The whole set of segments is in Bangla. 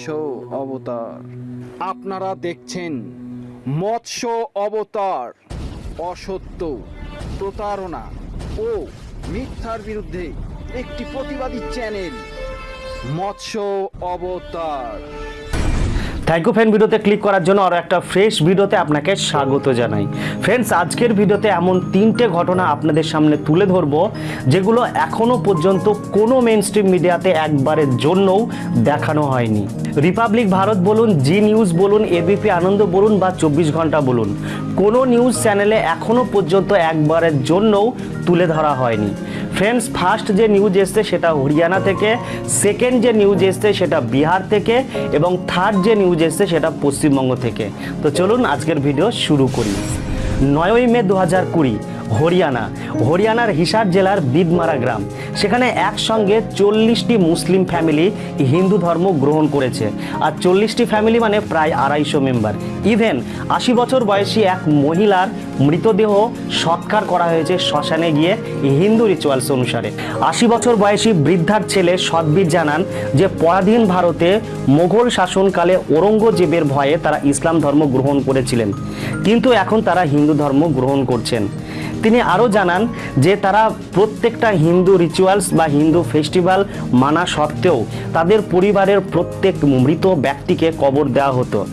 মৎস্য অবতার। আপনারা দেখছেন মৎস্য অবতার, অসত্য প্রতারণা ও মিথ্যার বিরুদ্ধে একটি প্রতিবাদী চ্যানেল, মৎস্য অবতার। থ্যাংক ইউ ফ্রেন্ড ভিডিওতে ক্লিক করার জন্য আরও একটা ফ্রেশ ভিডিওতে আপনাকে স্বাগত জানাই। ফ্রেন্ডস আজকের ভিডিওতে এমন তিনটে ঘটনা আপনাদের সামনে তুলে ধরবো, যেগুলো এখনও পর্যন্ত কোনো মেন স্ট্রিম মিডিয়াতে একবারের জন্যও দেখানো হয়নি। রিপাবলিক ভারত বলুন জি নিউজ বলুন এবিপি আনন্দ বলুন বা চব্বিশ ঘণ্টা বলুন, কোনো নিউজ চ্যানেলে এখনও পর্যন্ত একবারের জন্যও তুলে ধরা হয়নি। ফ্রেন্ডস ফার্স্ট যে নিউজ এসছে সেটা হরিয়ানা থেকে সেকেন্ড যে নিউজ এসছে সেটা বিহার থেকে, এবং থার্ড যে নিউজ এসছে সেটা পশ্চিমবঙ্গ থেকে। তো চলুন আজকের ভিডিও শুরু করি। নয়ই মে দু হাজার কুড়ি হরিয়ানা। হরিয়ানার হিসার জেলার বিদমারা গ্রাম। সেখানে একসঙ্গে চল্লিশটি মুসলিম ফ্যামিলি হিন্দু ধর্ম গ্রহণ করেছে। আর চল্লিশটি ফ্যামিলি মানে প্রায় আড়াইশো মেম্বার। ইভেন আশি বছর বয়সী এক মহিলার মৃতদেহ সৎকার করা হয়েছে শ্মশানে গিয়ে হিন্দু রিচুয়ালস অনুসারে। আশি বছর বয়সী বৃদ্ধার ছেলে সদ্বীর জানান যে পরাধীন ভারতে মোগল শাসনকালে ঔরঙ্গজেবের ভয়ে তারা ইসলাম ধর্ম গ্রহণ করেছিলেন। কিন্তু এখন তারা হিন্দু ধর্ম গ্রহণ করছেন। তিনি আরও জানান যে তারা প্রত্যেকটা হিন্দু রিচুয়ালস বা হিন্দু ফেস্টিভ্যাল মানা সত্ত্বেও তাদের পরিবারের প্রত্যেক মৃত ব্যক্তিকে কবর দেওয়া হতো।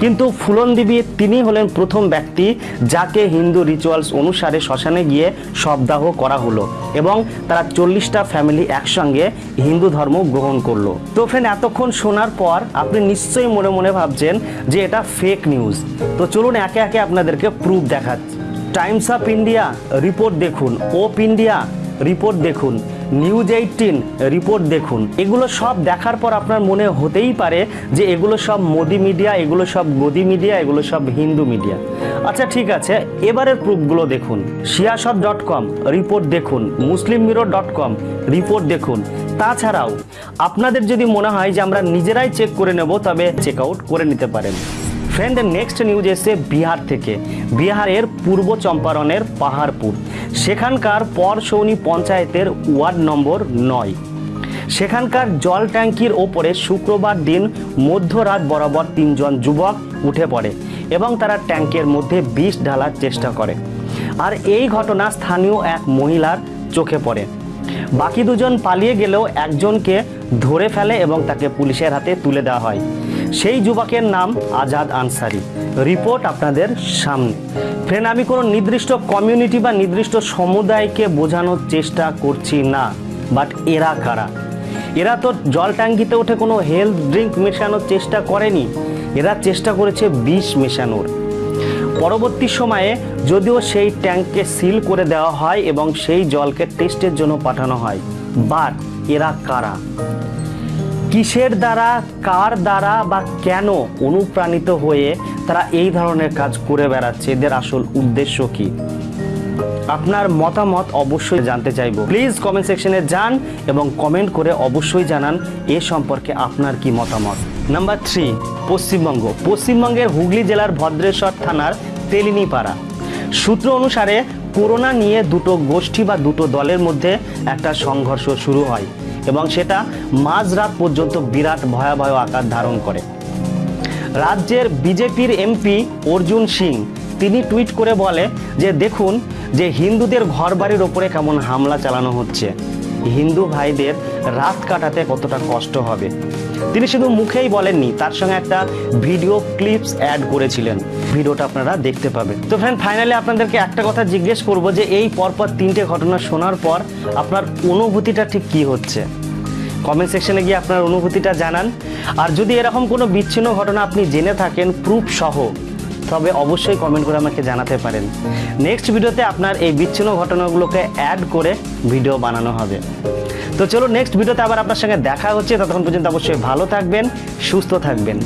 কিন্তু ফুলন দেবী তিনি হলেন প্রথম ব্যক্তি যাকে হিন্দু রিচুয়ালস অনুসারে শ্মশানে গিয়ে শবদাহ করা হলো এবং তারা চল্লিশটা ফ্যামিলি একসঙ্গে হিন্দু ধর্ম গ্রহণ করল। তো ফ্রেন্ড এতক্ষণ শোনার পর আপনি নিশ্চয়ই মনে মনে ভাবছেন যে এটা ফেক নিউজ তো চলুন একে একে আপনাদেরকে প্রুফ দেখাচ্ছি। টাইমস অফ ইন্ডিয়া রিপোর্ট দেখুন ওপ ইন্ডিয়া রিপোর্ট দেখুন নিউজ এইটিন রিপোর্ট দেখুন। এগুলো সব দেখার পর আপনার মনে হতেই পারে যে এগুলো সব মোদি মিডিয়া এগুলো সব গদি মিডিয়া এগুলো সব হিন্দু মিডিয়া আচ্ছা ঠিক আছে, এবারের প্রুফগুলো দেখুন। সিয়াসত ডট কম রিপোর্ট দেখুন Muslim mirror dot com report দেখুন। তাছাড়াও, আপনাদের যদি মনে হয় যে আমরা নিজেরাই চেক করে নেব, তবে চেক আউট করে নিতে পারেন। ফ্রেন্ড নেক্সট নিউজ এসে বিহার থেকে বিহারের পূর্ব চম্পারণের পাহাড়পুর সেখানকার পরশৌনি পঞ্চায়েতের ওয়ার্ড নম্বর নয় সেখানকার জল ট্যাঙ্কির ওপরে শুক্রবার দিন মধ্যরাত বরাবর তিনজন যুবক উঠে পড়ে এবং তারা ট্যাঙ্কের মধ্যে বিষ ঢালার চেষ্টা করে আর এই ঘটনা স্থানীয় এক মহিলার চোখে পড়ে বাকি দুজন পালিয়ে গেলেও একজনকে ধরে ফেলে এবং তাকে পুলিশের হাতে তুলে দেওয়া হয় সেই যুবকের নাম আজাদ আনসারি। রিপোর্ট আপনাদের সামনে। ফ্রেন্ড, আমি কোনো নির্দিষ্ট কমিউনিটি বা নির্দিষ্ট সমুদায়কে বোঝানোর চেষ্টা করছি না, বাট এরা কারা? এরা তো জল ট্যাঙ্কিতে উঠে কোনো হেলথ ড্রিঙ্ক মেশানোর চেষ্টা করেনি, এরা চেষ্টা করেছে বিষ মেশানোর। পরবর্তী সময়ে যদিও সেই ট্যাঙ্ককে সিল করে দেওয়া হয় এবং সেই জলকে টেস্টের জন্য পাঠানো হয়, বাট এরা কারা? কিসের দ্বারা, কার দ্বারা বা কেন অনুপ্রাণিত হয়ে তারা এই ধরনের কাজ করে বেড়াচ্ছে? এদের আসল উদ্দেশ্য কি? আপনার মতামত অবশ্যই জানতে চাইব। প্লিজ কমেন্ট সেকশনে যান এবং কমেন্ট করে অবশ্যই জানান এ সম্পর্কে আপনার কি মতামত। Number three Paschimbanga. পশ্চিমবঙ্গের হুগলি জেলার ভদ্রেশ্বর থানার তেলিনিপাড়া। সূত্র অনুসারে, করোনা নিয়ে দুটো গোষ্ঠী বা দুটো দলের মধ্যে একটা সংঘর্ষ শুরু হয়। এবং সেটা মাঝরাত পর্যন্ত বিরাট ভয়াবহ আকার ধারণ করে। রাজ্যের বিজেপির এমপি অর্জুন সিং, তিনি টুইট করে বলে যে, দেখুন যে হিন্দুদের ঘরবাড়ির ওপরে কেমন হামলা চালানো হচ্ছে। হিন্দু ভাইদের রাত কাটাতে কতটা কষ্ট হবে। তিনি শুধু মুখেই বলেননি, তার সঙ্গে একটা ভিডিও ক্লিপস অ্যাড করেছিলেন। ভিডিওটা আপনারা দেখতে পাবেন। তো ফ্রেন্ড ফাইনালি আপনাদেরকে একটা কথা জিজ্ঞেস করব যে, এই পরপর তিনটে ঘটনা শোনার পর আপনার অনুভূতিটা ঠিক কি হচ্ছে? কমেন্ট সেকশনে গিয়ে আপনার অনুভূতিটা জানান। আর যদি এরকম কোনো বিচ্ছিন্ন ঘটনা আপনি জেনে থাকেন, প্রুফ সহ, তবে অবশ্যই কমেন্ট করে আমাকে জানাতে পারেন। নেক্সট ভিডিওতে আপনার এই বিচ্ছিন্ন ঘটনাগুলোকে অ্যাড করে ভিডিও বানানো হবে। তো চলো নেক্সট ভিডিওতে আবার আপনার সঙ্গে দেখা হচ্ছে। ততক্ষণ পর্যন্ত অবশ্যই ভালো থাকবেন, সুস্থ থাকবেন।